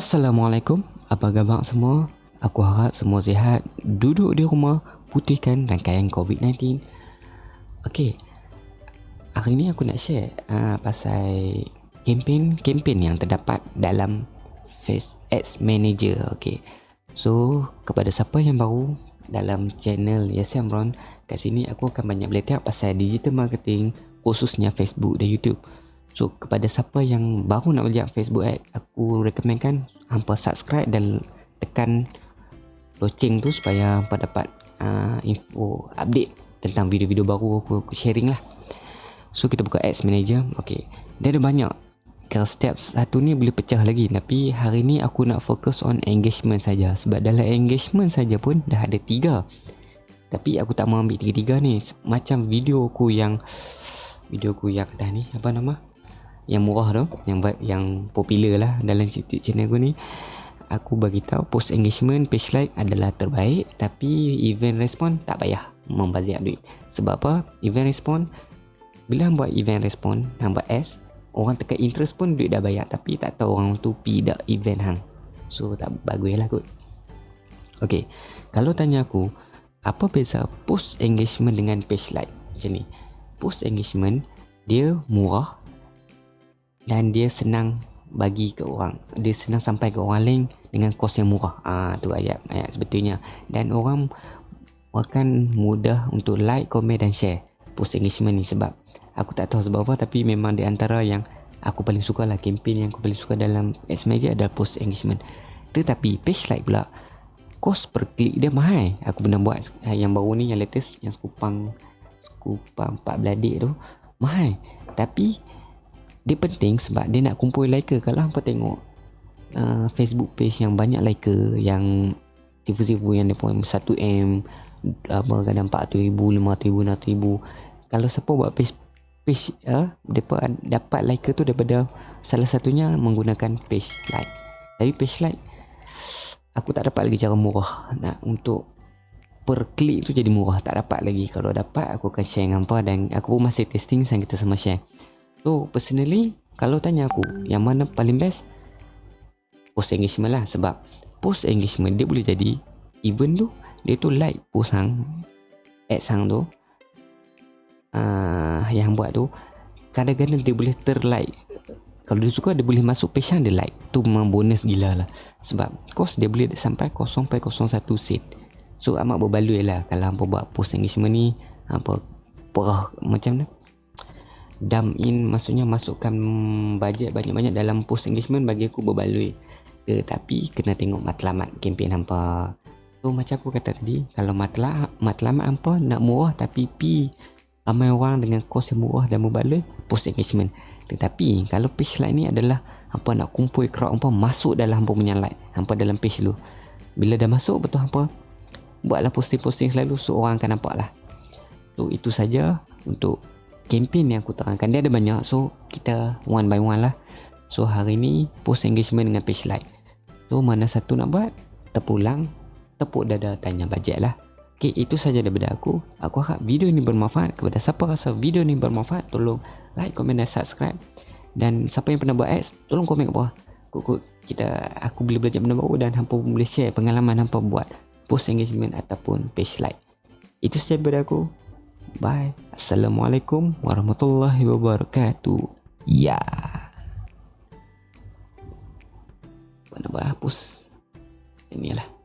Assalamualaikum, apa khabar semua? Aku harap semua sihat, duduk di rumah, putihkan rangkaian COVID-19. Okey, hari ni aku nak share uh, pasal kempen-kempen yang terdapat dalam Face Ads Manager. Okey, so kepada siapa yang baru dalam channel Yasin Amron, kat sini aku akan banyak belajar pasal digital marketing khususnya Facebook dan YouTube. So kepada siapa yang baru nak belajar Facebook ad, aku rekomenkan hampa subscribe dan tekan loceng tu supaya hampa dapat uh, info update tentang video-video baru aku, aku sharing lah. So kita buka ads manager. Okay. Dia ada banyak. Kalau setiap satu ni boleh pecah lagi Tapi hari ni aku nak fokus on engagement saja Sebab dalam engagement saja pun dah ada tiga Tapi aku tak mau ambil tiga-tiga ni Macam video aku yang Video aku yang dah ni Apa nama? yang murah tu yang yang popular lah dalam YouTube channel aku ni. Aku bagi tahu post engagement page like adalah terbaik tapi event respon tak payah membazir duit. Sebab apa? Event respon bila hang buat event respon hang buat S orang tekan interest pun duit dah bayar tapi tak tahu orang tu pi dak event hang. So tak bagus lah kot. Ok kalau tanya aku apa beza post engagement dengan page like macam ni post engagement dia murah dan dia senang bagi ke orang. Dia senang sampai ke orang lain dengan kos yang murah. Ah tu ayat ayat sebetulnya. Dan orang akan mudah untuk like, komen dan share post engagement ni sebab aku tak tahu sebab apa tapi memang di antara yang aku paling suka lah campaign yang aku paling suka dalam ads media adalah post engagement. Tetapi page like pula kos per klik dia mahal. Aku pernah buat yang baru ni yang latest yang skupang skupang 4 beladik tu mahal. Tapi dia penting sebab dia nak kumpul like kalau hampa tengok uh, Facebook page yang banyak like yang sifu-sifu yang pun 1M apa kadang 400 ribu 500 ribu 600 ribu. Kalau siapa buat page page uh, depa dapat like tu daripada salah satunya menggunakan page like. Tapi page like aku tak dapat lagi cara murah nak untuk per klik tu jadi murah tak dapat lagi. Kalau dapat aku akan share dengan hampa dan aku pun masih testing sang kita sama share. So personally Kalau tanya aku Yang mana paling best? Post engagement lah Sebab Post engagement dia boleh jadi Even tu Dia tu like post hang Ads hang tu uh, Yang buat tu Kadang-kadang dia boleh terlike. Kalau dia suka Dia boleh masuk page Dia like. Tu memang bonus gila lah. Sebab Cost dia boleh sampai 0.01 sen So amat berbaloi lah. Kalau hampa buat post engagement ni Hampa Perah macam tu dump in maksudnya masukkan bajet banyak-banyak dalam post engagement bagi aku berbaloi. Tetapi kena tengok matlamat kempen hampa. So macam aku kata tadi kalau matlamat matlamat hampa nak murah tapi pi ramai orang dengan kos yang murah dan berbaloi post engagement. Tetapi kalau page like ni adalah hampa nak kumpul crowd hampa masuk dalam hampa punya like hampa dalam page lu bila dah masuk betul hampa buatlah posting-posting selalu so orang akan nampak lah. So itu saja untuk campaign yang aku terangkan. Dia ada banyak so kita one by one lah. So hari ni post engagement dengan page like. So mana satu nak buat? Terpulang tepuk dada tanya bajet lah. Ok itu saja daripada aku. Aku harap video ni bermanfaat. Kepada siapa rasa video ni bermanfaat tolong like, komen dan subscribe. Dan siapa yang pernah buat ads tolong komen kat bawah. Kuk, kita aku boleh belajar benda baru dan hampa boleh share pengalaman hampa buat post engagement ataupun page like itu saja daripada aku Bye. Assalamualaikum warahmatullahi wabarakatuh. Ya. Mana bahas Inilah.